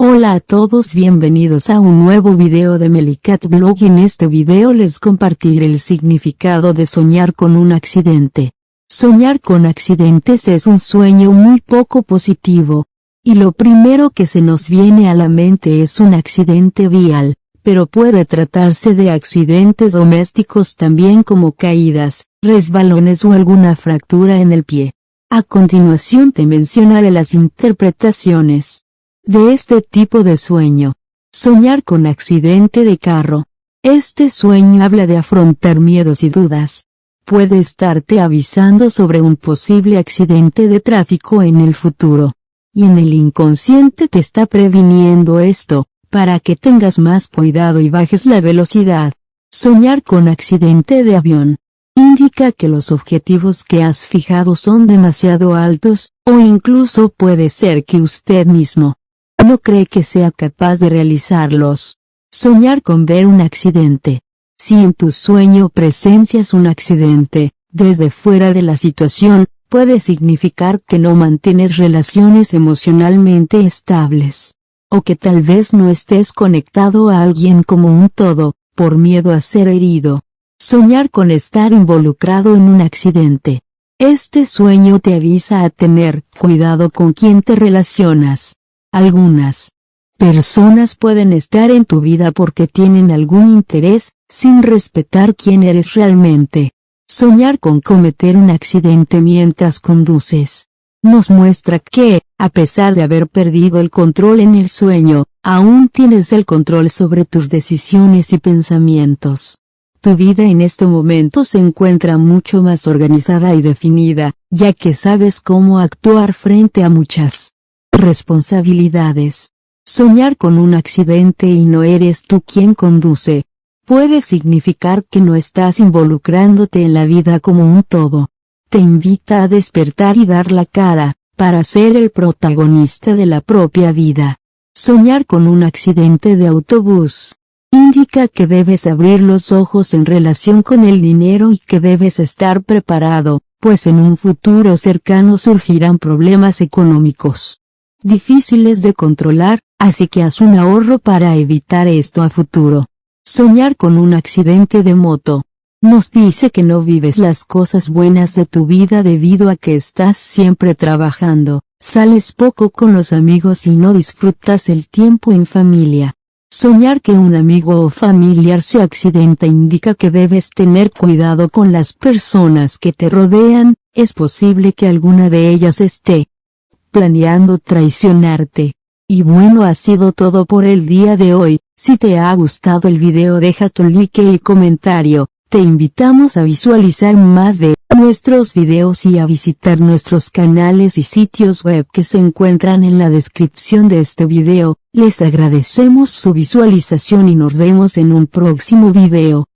Hola a todos bienvenidos a un nuevo video de Melicat Blog en este video les compartiré el significado de soñar con un accidente. Soñar con accidentes es un sueño muy poco positivo. Y lo primero que se nos viene a la mente es un accidente vial, pero puede tratarse de accidentes domésticos también como caídas, resbalones o alguna fractura en el pie. A continuación te mencionaré las interpretaciones de este tipo de sueño. Soñar con accidente de carro. Este sueño habla de afrontar miedos y dudas. Puede estarte avisando sobre un posible accidente de tráfico en el futuro. Y en el inconsciente te está previniendo esto, para que tengas más cuidado y bajes la velocidad. Soñar con accidente de avión. Indica que los objetivos que has fijado son demasiado altos, o incluso puede ser que usted mismo, no cree que sea capaz de realizarlos. Soñar con ver un accidente. Si en tu sueño presencias un accidente, desde fuera de la situación, puede significar que no mantienes relaciones emocionalmente estables. O que tal vez no estés conectado a alguien como un todo, por miedo a ser herido. Soñar con estar involucrado en un accidente. Este sueño te avisa a tener cuidado con quien te relacionas. Algunas personas pueden estar en tu vida porque tienen algún interés, sin respetar quién eres realmente. Soñar con cometer un accidente mientras conduces. Nos muestra que, a pesar de haber perdido el control en el sueño, aún tienes el control sobre tus decisiones y pensamientos. Tu vida en este momento se encuentra mucho más organizada y definida, ya que sabes cómo actuar frente a muchas responsabilidades. Soñar con un accidente y no eres tú quien conduce, puede significar que no estás involucrándote en la vida como un todo. Te invita a despertar y dar la cara, para ser el protagonista de la propia vida. Soñar con un accidente de autobús. Indica que debes abrir los ojos en relación con el dinero y que debes estar preparado, pues en un futuro cercano surgirán problemas económicos difíciles de controlar, así que haz un ahorro para evitar esto a futuro. Soñar con un accidente de moto. Nos dice que no vives las cosas buenas de tu vida debido a que estás siempre trabajando, sales poco con los amigos y no disfrutas el tiempo en familia. Soñar que un amigo o familiar se accidenta indica que debes tener cuidado con las personas que te rodean, es posible que alguna de ellas esté planeando traicionarte. Y bueno ha sido todo por el día de hoy, si te ha gustado el video deja tu like y comentario, te invitamos a visualizar más de nuestros videos y a visitar nuestros canales y sitios web que se encuentran en la descripción de este video, les agradecemos su visualización y nos vemos en un próximo video.